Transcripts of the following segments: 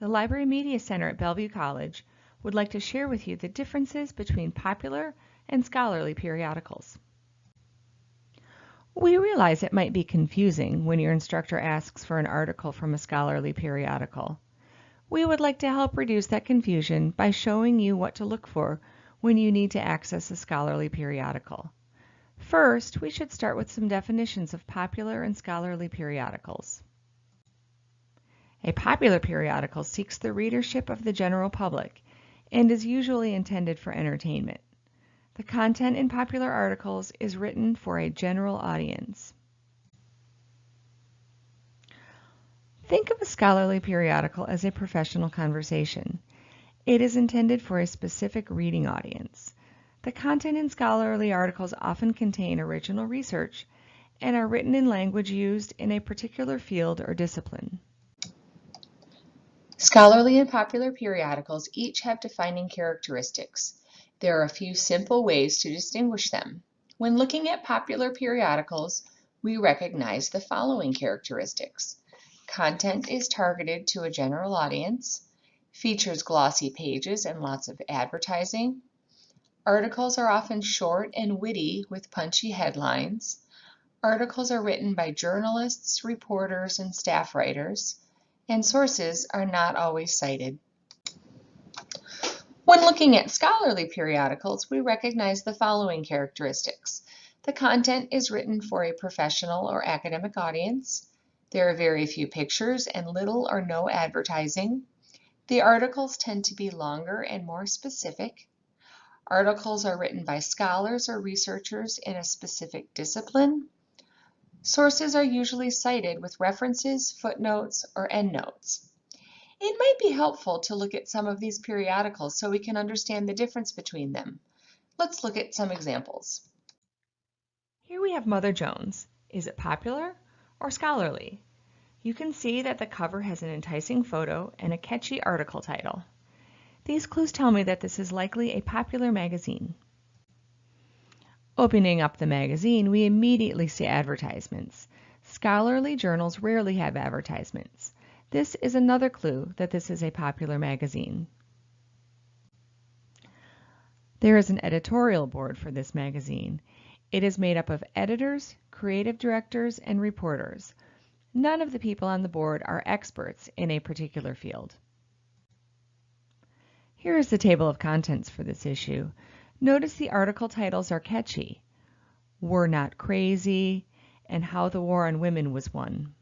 The Library Media Center at Bellevue College would like to share with you the differences between popular and scholarly periodicals. We realize it might be confusing when your instructor asks for an article from a scholarly periodical. We would like to help reduce that confusion by showing you what to look for when you need to access a scholarly periodical. First, we should start with some definitions of popular and scholarly periodicals. A popular periodical seeks the readership of the general public and is usually intended for entertainment. The content in popular articles is written for a general audience. Think of a scholarly periodical as a professional conversation. It is intended for a specific reading audience. The content in scholarly articles often contain original research and are written in language used in a particular field or discipline. Scholarly and popular periodicals each have defining characteristics. There are a few simple ways to distinguish them. When looking at popular periodicals, we recognize the following characteristics. Content is targeted to a general audience, features glossy pages and lots of advertising. Articles are often short and witty with punchy headlines. Articles are written by journalists, reporters, and staff writers, and sources are not always cited. When looking at scholarly periodicals, we recognize the following characteristics. The content is written for a professional or academic audience. There are very few pictures and little or no advertising. The articles tend to be longer and more specific. Articles are written by scholars or researchers in a specific discipline. Sources are usually cited with references, footnotes, or endnotes. It might be helpful to look at some of these periodicals so we can understand the difference between them. Let's look at some examples. Here we have Mother Jones. Is it popular or scholarly. You can see that the cover has an enticing photo and a catchy article title. These clues tell me that this is likely a popular magazine. Opening up the magazine, we immediately see advertisements. Scholarly journals rarely have advertisements. This is another clue that this is a popular magazine. There is an editorial board for this magazine. It is made up of editors, creative directors, and reporters. None of the people on the board are experts in a particular field. Here is the table of contents for this issue. Notice the article titles are catchy. We're Not Crazy, and How the War on Women Was Won.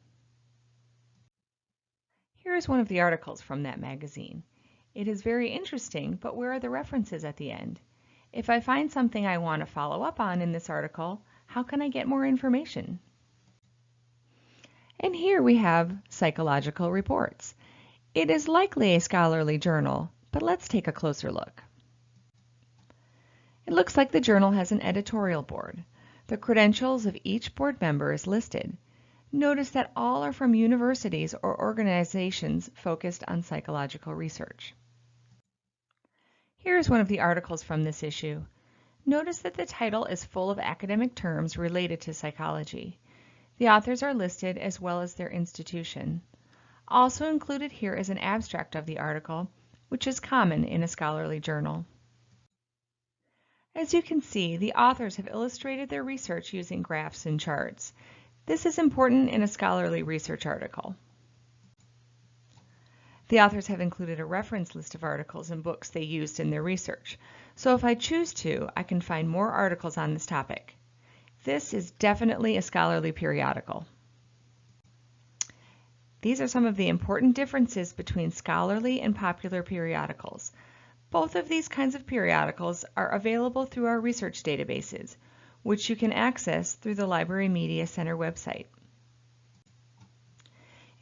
Here is one of the articles from that magazine. It is very interesting, but where are the references at the end? If I find something I want to follow up on in this article, how can I get more information? And here we have psychological reports. It is likely a scholarly journal, but let's take a closer look. It looks like the journal has an editorial board. The credentials of each board member is listed. Notice that all are from universities or organizations focused on psychological research. Here is one of the articles from this issue. Notice that the title is full of academic terms related to psychology. The authors are listed as well as their institution. Also included here is an abstract of the article, which is common in a scholarly journal. As you can see, the authors have illustrated their research using graphs and charts. This is important in a scholarly research article. The authors have included a reference list of articles and books they used in their research, so if I choose to, I can find more articles on this topic. This is definitely a scholarly periodical. These are some of the important differences between scholarly and popular periodicals. Both of these kinds of periodicals are available through our research databases, which you can access through the Library Media Center website.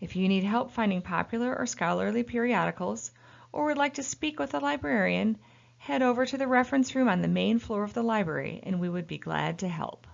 If you need help finding popular or scholarly periodicals, or would like to speak with a librarian, head over to the reference room on the main floor of the library and we would be glad to help.